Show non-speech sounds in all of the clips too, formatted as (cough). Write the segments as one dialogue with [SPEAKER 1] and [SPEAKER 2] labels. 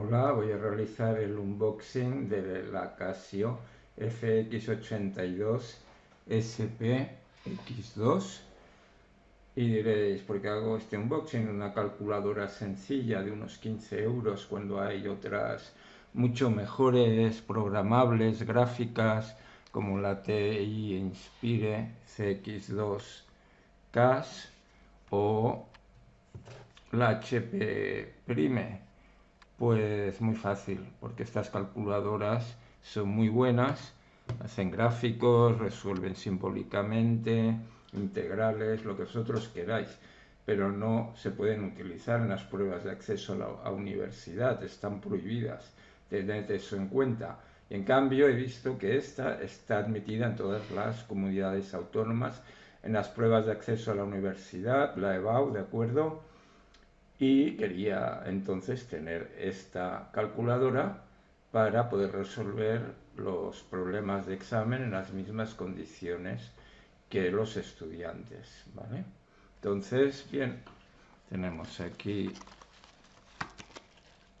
[SPEAKER 1] Hola, voy a realizar el unboxing de la Casio FX82 SP-X2 y diréis, ¿por qué hago este unboxing? Una calculadora sencilla de unos 15 euros cuando hay otras mucho mejores, programables, gráficas como la TI Inspire CX2 CAS o la HP Prime pues muy fácil, porque estas calculadoras son muy buenas, hacen gráficos, resuelven simbólicamente, integrales, lo que vosotros queráis, pero no se pueden utilizar en las pruebas de acceso a la universidad, están prohibidas, tened eso en cuenta. en cambio he visto que esta está admitida en todas las comunidades autónomas, en las pruebas de acceso a la universidad, la EBAU, ¿de acuerdo? Y quería entonces tener esta calculadora para poder resolver los problemas de examen en las mismas condiciones que los estudiantes, ¿vale? Entonces, bien, tenemos aquí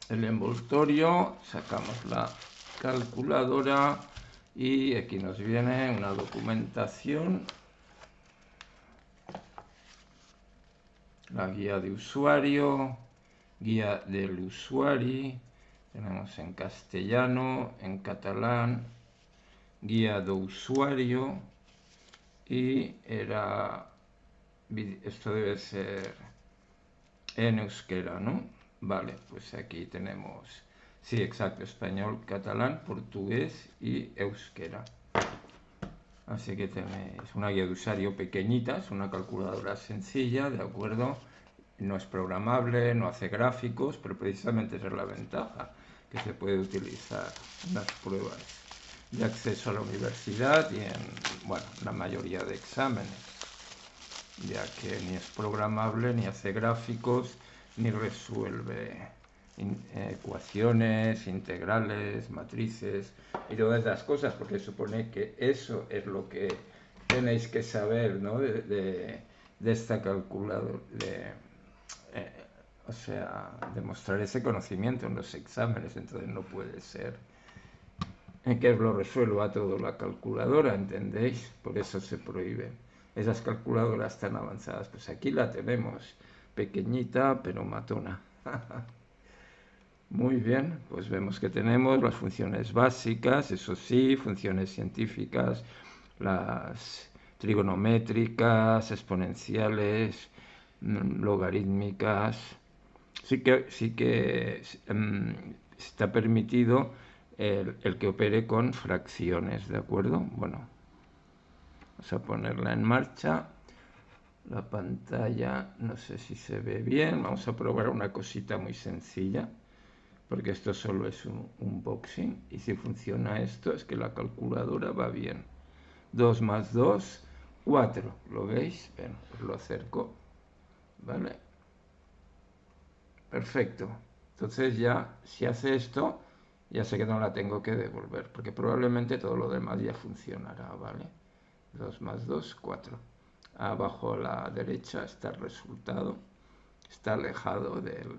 [SPEAKER 1] el envoltorio, sacamos la calculadora y aquí nos viene una documentación la guía de usuario, guía del usuario, tenemos en castellano, en catalán, guía de usuario y era, esto debe ser en euskera, ¿no? Vale, pues aquí tenemos, sí, exacto, español, catalán, portugués y euskera. Así que tenéis una guía de usuario pequeñita, es una calculadora sencilla, ¿de acuerdo? No es programable, no hace gráficos, pero precisamente esa es la ventaja, que se puede utilizar en las pruebas de acceso a la universidad y en, bueno, la mayoría de exámenes, ya que ni es programable, ni hace gráficos, ni resuelve ecuaciones, integrales, matrices y todas esas cosas, porque supone que eso es lo que tenéis que saber ¿no? de, esta calculadora, de, eh, o sea, demostrar ese conocimiento en los exámenes, entonces no puede ser que lo resuelva todo la calculadora, ¿entendéis? Por eso se prohíbe. Esas calculadoras tan avanzadas, pues aquí la tenemos, pequeñita pero matona. (laughs) Muy bien, pues vemos que tenemos las funciones básicas, eso sí, funciones científicas, las trigonométricas, exponenciales, mm, logarítmicas. Sí que, sí que mm, está permitido el, el, que opere con fracciones, ¿de acuerdo? Bueno, vamos a ponerla en marcha. La pantalla, no sé si se ve bien, vamos a probar una cosita muy sencilla porque esto solo es un unboxing y si funciona esto es que la calculadora va bien 2 más 2 4 ¿lo veis? bueno, pues lo acerco ¿vale? perfecto entonces ya si hace esto ya sé que no la tengo que devolver porque probablemente todo lo demás ya funcionará ¿vale? 2 más 2 4 abajo a la derecha está el resultado está alejado del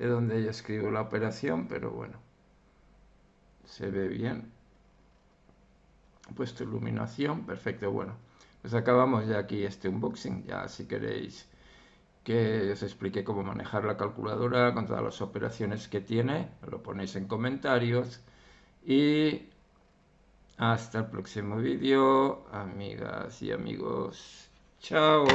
[SPEAKER 1] de donde yo escribo la operación, pero bueno, se ve bien. Puesto iluminación, perfecto, bueno. Pues acabamos ya aquí este unboxing, ya si queréis que os explique cómo manejar la calculadora con todas las operaciones que tiene, lo ponéis en comentarios y hasta el próximo vídeo, amigas y amigos. Chao.